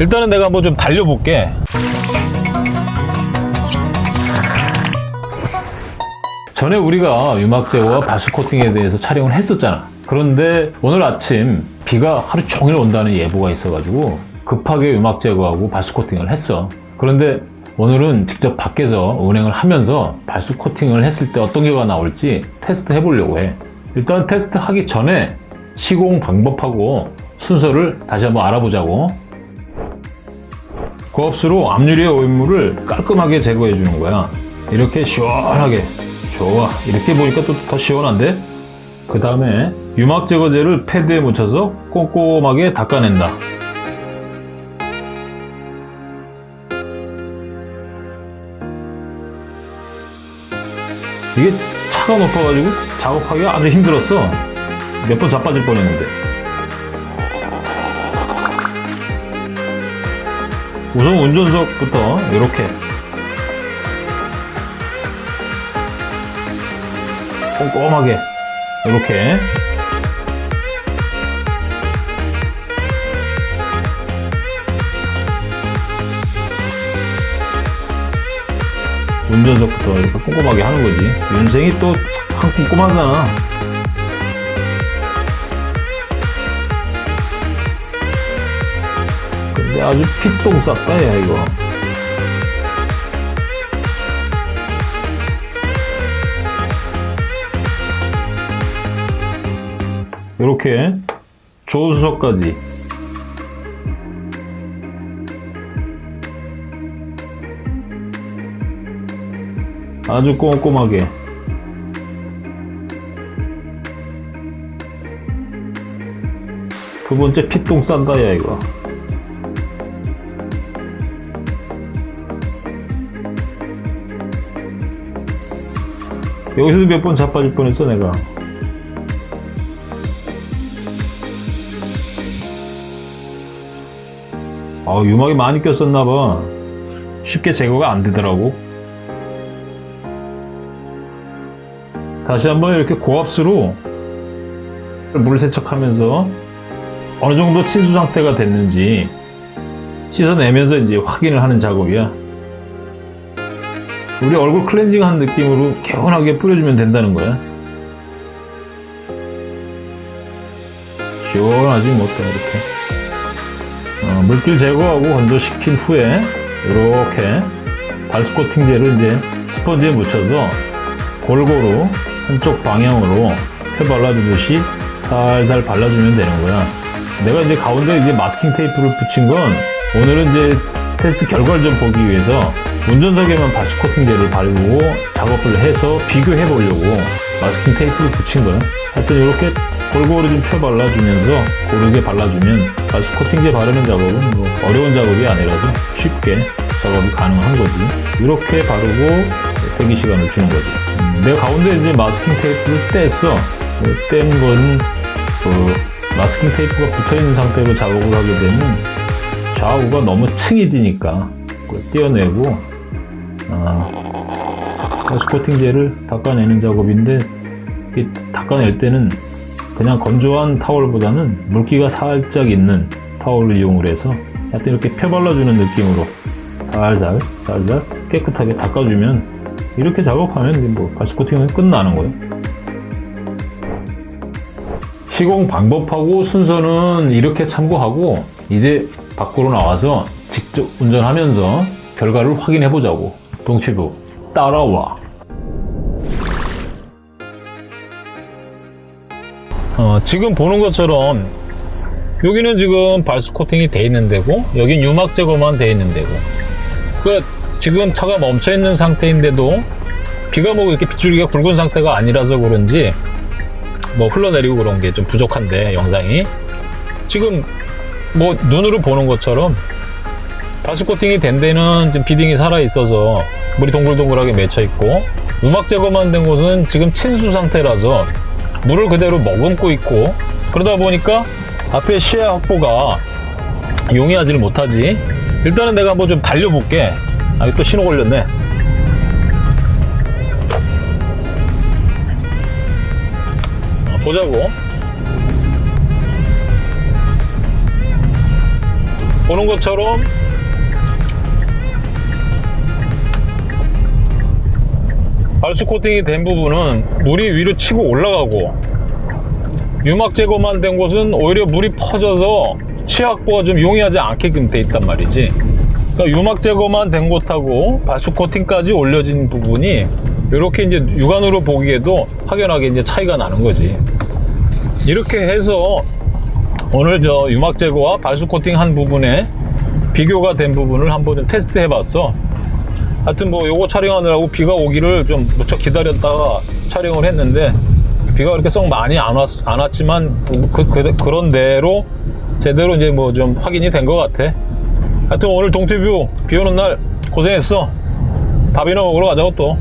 일단은 내가 한번 좀 달려볼게. 전에 우리가 유막 제거와 발수 코팅에 대해서 촬영을 했었잖아. 그런데 오늘 아침 비가 하루 종일 온다는 예보가 있어가지고 급하게 유막 제거하고 발수 코팅을 했어. 그런데 오늘은 직접 밖에서 운행을 하면서 발수 코팅을 했을 때 어떤 결과가 나올지 테스트 해보려고 해. 일단 테스트 하기 전에 시공 방법하고 순서를 다시 한번 알아보자고. 고압수로 앞유리의 오염물을 깔끔하게 제거해 주는 거야. 이렇게 시원하게. 좋아. 이렇게 보니까 또 더 시원한데? 그 다음에 유막 제거제를 패드에 묻혀서 꼼꼼하게 닦아낸다. 이게 차가 높아가지고 작업하기가 아주 힘들었어. 몇 번 자빠질 뻔했는데. 우선 운전석부터 이렇게. 꼼꼼하게 이렇게. 운전석부터 이렇게 꼼꼼하게 하는 거지. 윤생이 또 한 꼼꼼하잖아 근데 아주 피똥 쌌다 야 이거. 이렇게 조수석까지. 아주 꼼꼼하게. 두 번째 피똥 싼다 야 이거 여기서도 몇 번 자빠질 뻔했어 내가. 아 유막이 많이 꼈었나봐. 쉽게 제거가 안 되더라고. 다시 한번 이렇게 고압수로 물을 세척하면서 어느 정도 친수 상태가 됐는지 씻어내면서 이제 확인을 하는 작업이야 우리 얼굴 클렌징 한 느낌으로 개운하게 뿌려주면 된다는 거야 시원하지 못해 이렇게 어, 물기 제거하고 건조시킨 후에 이렇게 발수 코팅제를 이제 스펀지에 묻혀서 골고루 한쪽 방향으로 펴 발라주듯이 살살 발라주면 되는 거야. 내가 이제 가운데 이제 마스킹 테이프를 붙인 건 오늘은 이제 테스트 결과를 좀 보기 위해서 운전석에만 발수 코팅제를 바르고 작업을 해서 비교해 보려고 마스킹 테이프를 붙인 거야. 하여튼 이렇게 골고루 좀 펴 발라주면서 고르게 발라주면 바스 코팅제 바르는 작업은 뭐 어려운 작업이 아니라서 쉽게 작업이 가능한 거지. 이렇게 바르고 대기 시간을 주는 거지. 음, 내가 가운데 이제 마스킹 테이프를 뗐어. 뗀 거는 그 마스킹 테이프가 붙어 있는 상태로 작업을 하게 되면 좌우가 너무 층해지니까 그걸 떼어내고 아, 바스 코팅제를 닦아내는 작업인데 이 닦아낼 때는 그냥 건조한 타월보다는 물기가 살짝 있는 타월을 이용을 해서 하여튼 이렇게 펴 발라주는 느낌으로 살살 살살 깨끗하게 닦아주면 이렇게 작업하면 뭐 바스 코팅은 끝나는 거예요. 시공 방법하고 순서는 이렇게 참고하고 이제 밖으로 나와서 직접 운전하면서 결과를 확인해 보자고 동치부 따라와. 어, 지금 보는 것처럼 여기는 지금 발수 코팅이 돼 있는 데고 여긴 유막 제거만 돼 있는 데고. 그 지금 차가 멈춰 있는 상태인데도 비가 뭐 이렇게 빗줄기가 굵은 상태가 아니라서 그런지 뭐 흘러내리고 그런 게 좀 부족한데 영상이. 지금 뭐 눈으로 보는 것처럼 발수 코팅이 된 데는 지금 비딩이 살아 있어서 물이 동글동글하게 맺혀 있고 유막 제거만 된 곳은 지금 친수 상태라서 물을 그대로 머금고 있고 그러다 보니까 앞에 시야 확보가 용이하지를 못하지. 일단은 내가 한번 좀 달려볼게. 아, 또 신호 걸렸네. 어, 보자고. 보는 것처럼 발수 코팅이 된 부분은 물이 위로 치고 올라가고 유막 제거만 된 곳은 오히려 물이 퍼져서 취약보가 좀 용이하지 않게끔 돼 있단 말이지 그러니까 유막 제거만 된 곳하고 발수 코팅까지 올려진 부분이 이렇게 이제 육안으로 보기에도 확연하게 이제 차이가 나는 거지 이렇게 해서 오늘 저 유막 제거와 발수 코팅 한 부분에 비교가 된 부분을 한번 좀 테스트 해봤어. 하여튼 뭐 요거 촬영하느라고 비가 오기를 좀 무척 기다렸다가 촬영을 했는데 비가 그렇게 썩 많이 안, 왔, 안 왔지만 그, 그, 그런 대로 제대로 이제 뭐 좀 확인이 된 것 같아. 하여튼 오늘 동티뷰 비 오는 날 고생했어. 밥이나 먹으러 가자고 또.